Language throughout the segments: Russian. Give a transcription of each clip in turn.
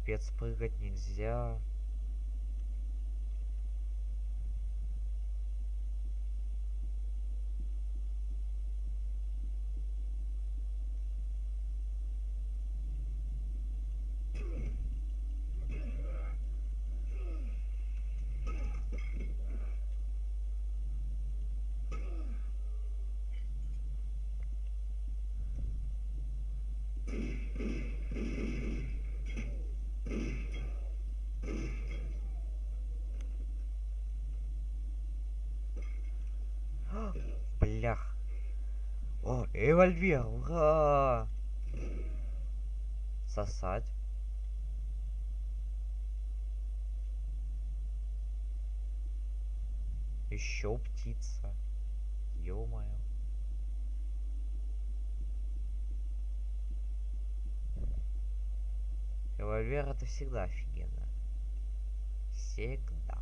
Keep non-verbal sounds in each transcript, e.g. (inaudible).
Капец, прыгать нельзя. О, револьвер, ура! Сосать. Еще птица. Ё-моё. Револьвер это всегда офигенно. Всегда.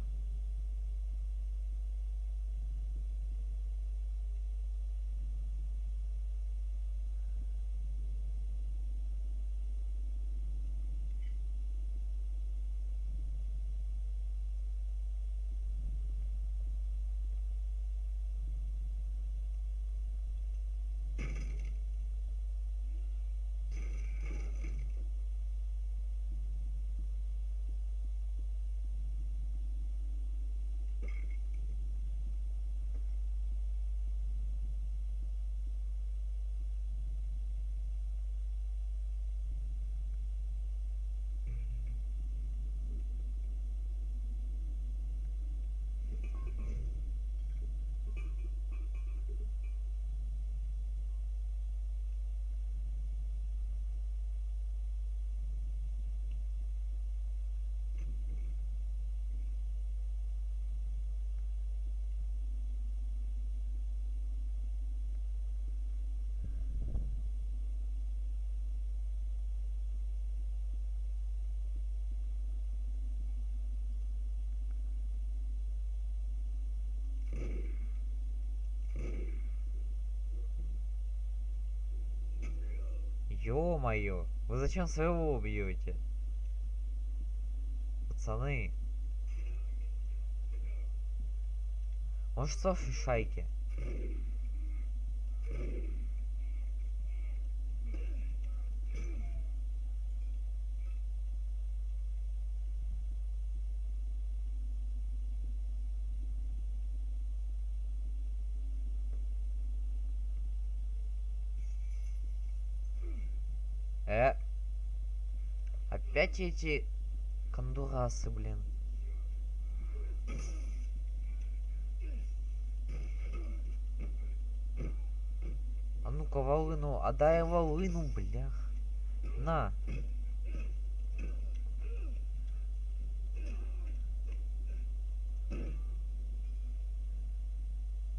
Ё-моё, вы зачем своего убьете? Пацаны. Может, Софи шайки? Э. Опять эти кондурасы, блин. А ну-ка, волыну, отдай волыну, блях. На.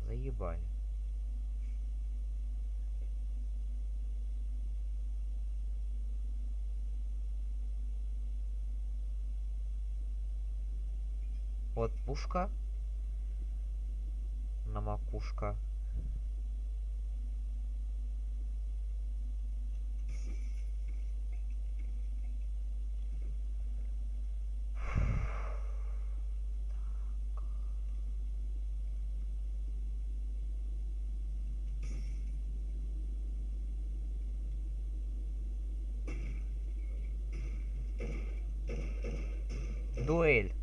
Заебали. Вот пушка. На макушка. Дуэль.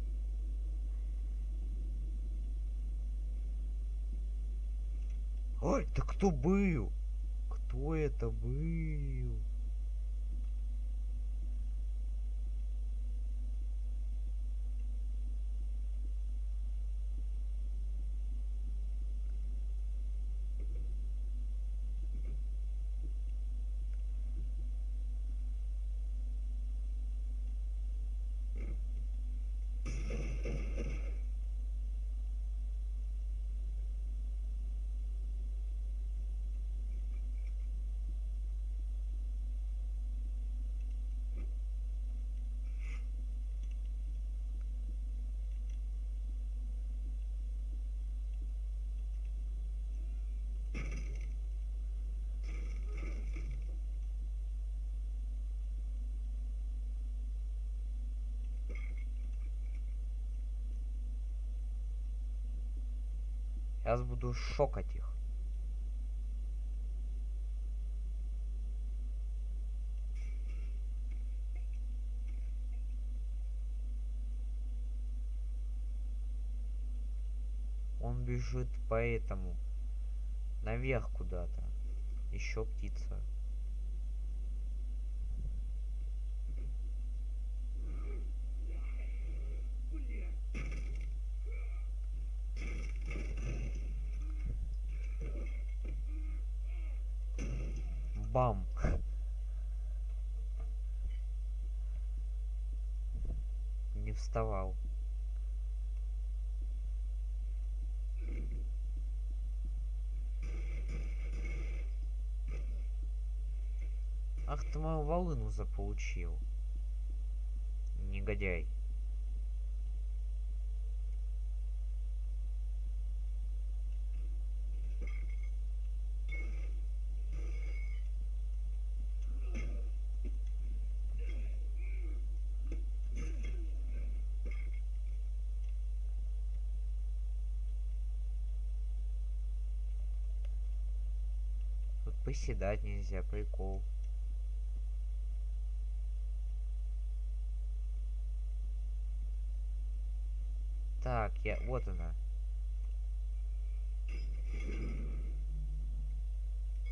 Да кто был? Кто это был? Сейчас буду шокать их. Он бежит по этому. Наверх куда-то. Еще птица. Бам. Не вставал. Ах ты мою волыну заполучил. Негодяй. Поседать нельзя, прикол. Так, я... Вот она.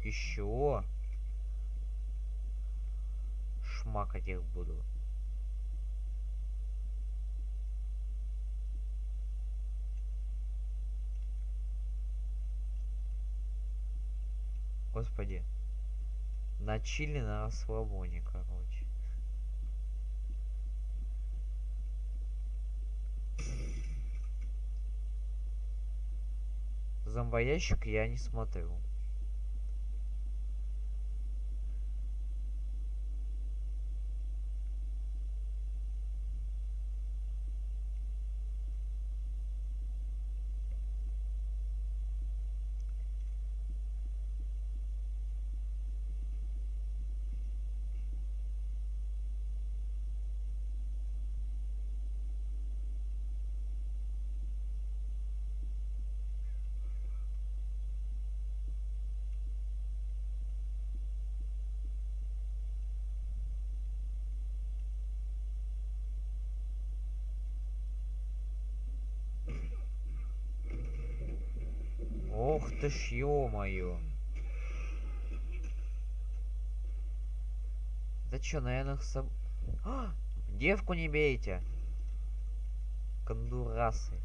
Еще. Шмакать их буду. Господи. На чили на расслабоне, короче. Зомбоящик я не смотрю. Ох ты ж ё-моё. Да чё, наверное, соб... А! Девку не бейте. Кондурасы.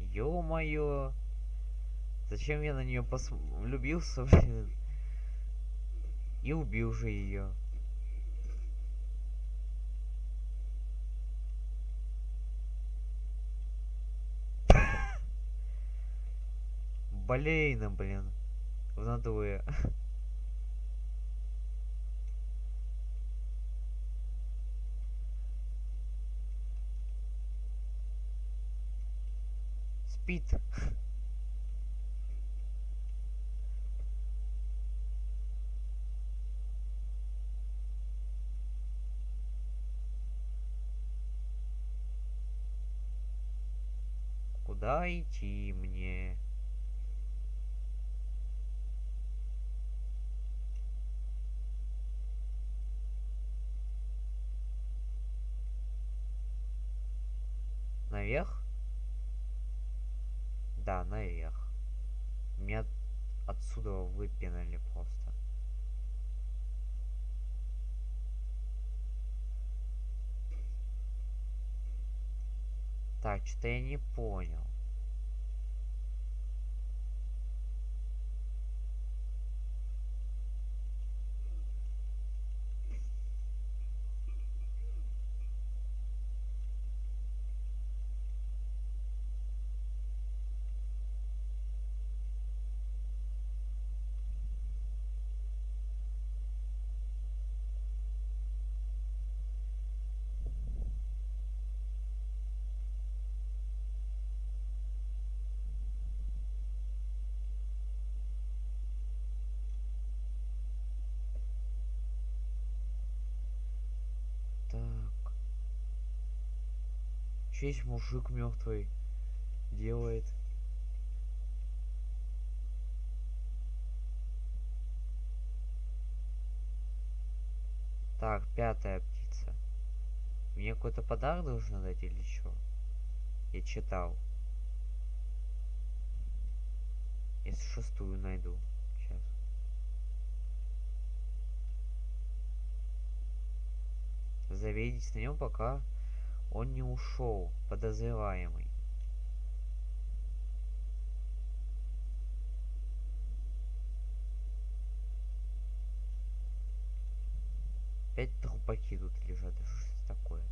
Ё-моё. Зачем я на нее пос... влюбился, (laughs) блин? И убил же ее. (laughs) Блин, блин. В натуре. (laughs) Спит. Наверх? Да, наверх. Меня отсюда выпинали просто. Так, что-то я не понял. Че есть мужик мертвый делает? Так, пятая птица. Мне какой-то подарок должен дать или что? Я читал. Если шестую найду. Сейчас. Заведитесь на нем, пока он не ушел, подозреваемый. Опять трупаки тут лежат. Что ж такое?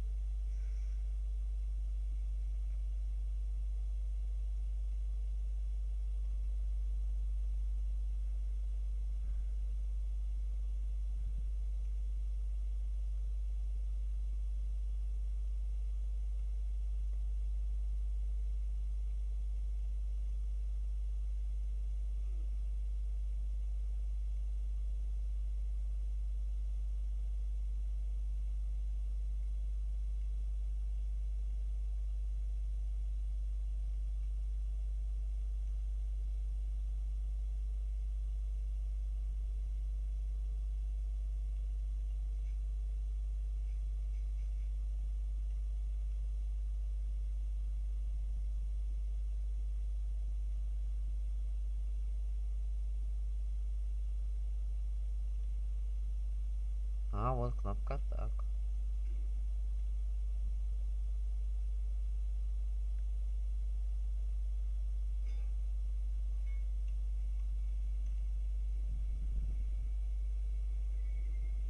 А, вот кнопка так.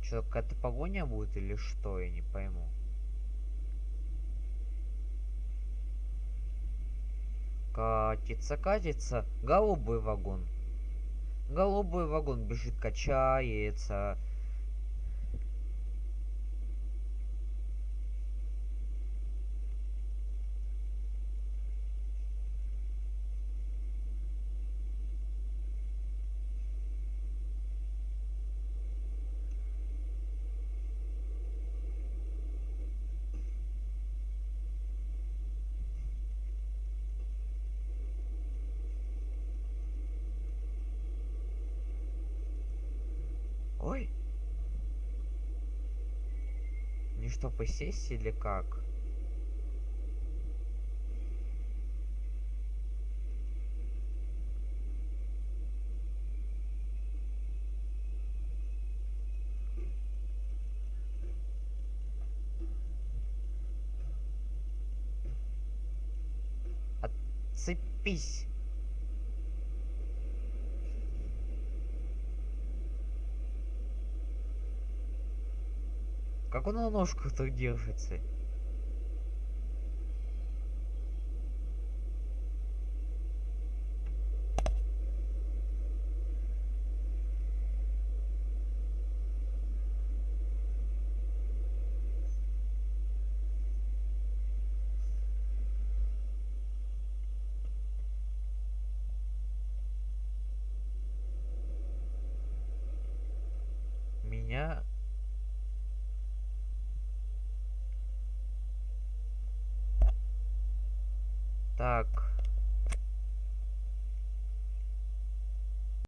Что, какая-то погоня будет или что, я не пойму. Катится, катится, голубой вагон. Голубой вагон бежит, качается. Ой. Не что, посесть или как? Отцепись. Как он на ножках так держится? Меня Так.